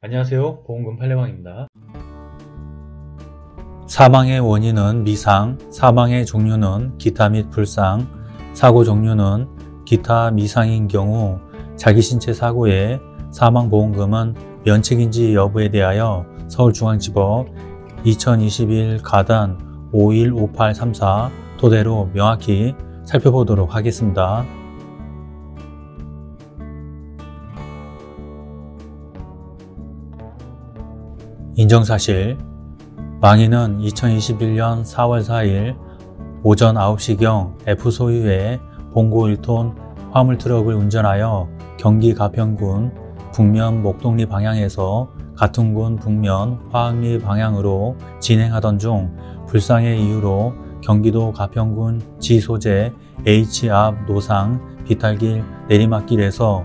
안녕하세요 보험금 팔례방입니다 사망의 원인은 미상, 사망의 종류는 기타 및 불상, 사고 종류는 기타 미상인 경우 자기 신체 사고의 사망보험금은 면책인지 여부에 대하여 서울중앙지법 2021 가단 515834 토대로 명확히 살펴보도록 하겠습니다. 인정사실. 망인은 2021년 4월 4일 오전 9시경 F 소유의 봉고 1톤 화물 트럭을 운전하여 경기 가평군 북면 목동리 방향에서 같은 군 북면 화학리 방향으로 진행하던 중 불상의 이유로 경기도 가평군 지 소재 H 앞 노상 비탈길 내리막길에서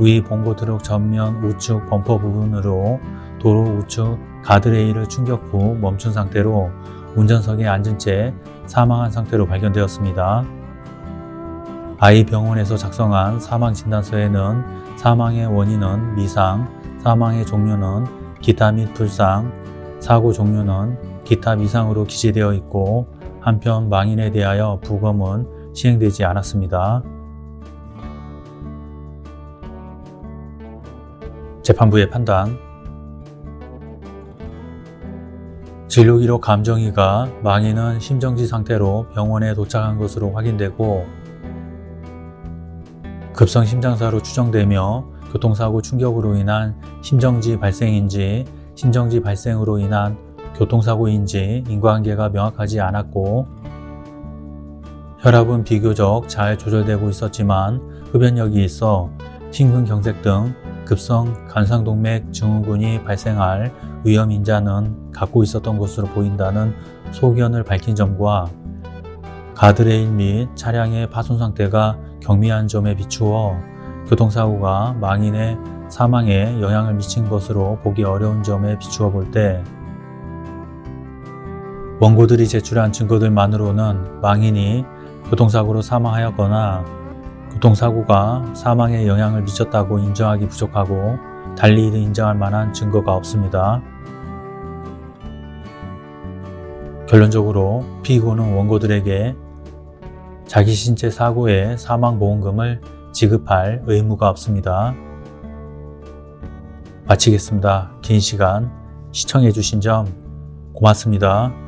위 봉고 트럭 전면 우측 범퍼 부분으로 도로 우측 가드레일을 충격 후 멈춘 상태로 운전석에 앉은 채 사망한 상태로 발견되었습니다. 아이 병원에서 작성한 사망진단서에는 사망의 원인은 미상, 사망의 종류는 기타 및 불상, 사고 종류는 기타 미상으로 기재되어 있고 한편 망인에 대하여 부검은 시행되지 않았습니다. 재판부의 판단 진료기록 감정이가 망인은 심정지 상태로 병원에 도착한 것으로 확인되고 급성 심장사로 추정되며 교통사고 충격으로 인한 심정지 발생인지 심정지 발생으로 인한 교통사고인지 인과관계가 명확하지 않았고 혈압은 비교적 잘 조절되고 있었지만 흡연력이 있어 심근경색 등 급성 간상동맥 증후군이 발생할 위험 인자는 갖고 있었던 것으로 보인다는 소견을 밝힌 점과 가드레일 및 차량의 파손 상태가 경미한 점에 비추어 교통사고가 망인의 사망에 영향을 미친 것으로 보기 어려운 점에 비추어 볼 때 원고들이 제출한 증거들만으로는 망인이 교통사고로 사망하였거나 교통사고가 사망에 영향을 미쳤다고 인정하기 부족하고 달리 이를 인정할 만한 증거가 없습니다. 결론적으로 피고는 원고들에게 자기 신체 사고의 사망보험금을 지급할 의무가 없습니다. 마치겠습니다. 긴 시간 시청해 주신 점 고맙습니다.